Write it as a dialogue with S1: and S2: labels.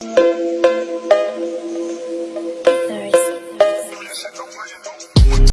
S1: Thursday.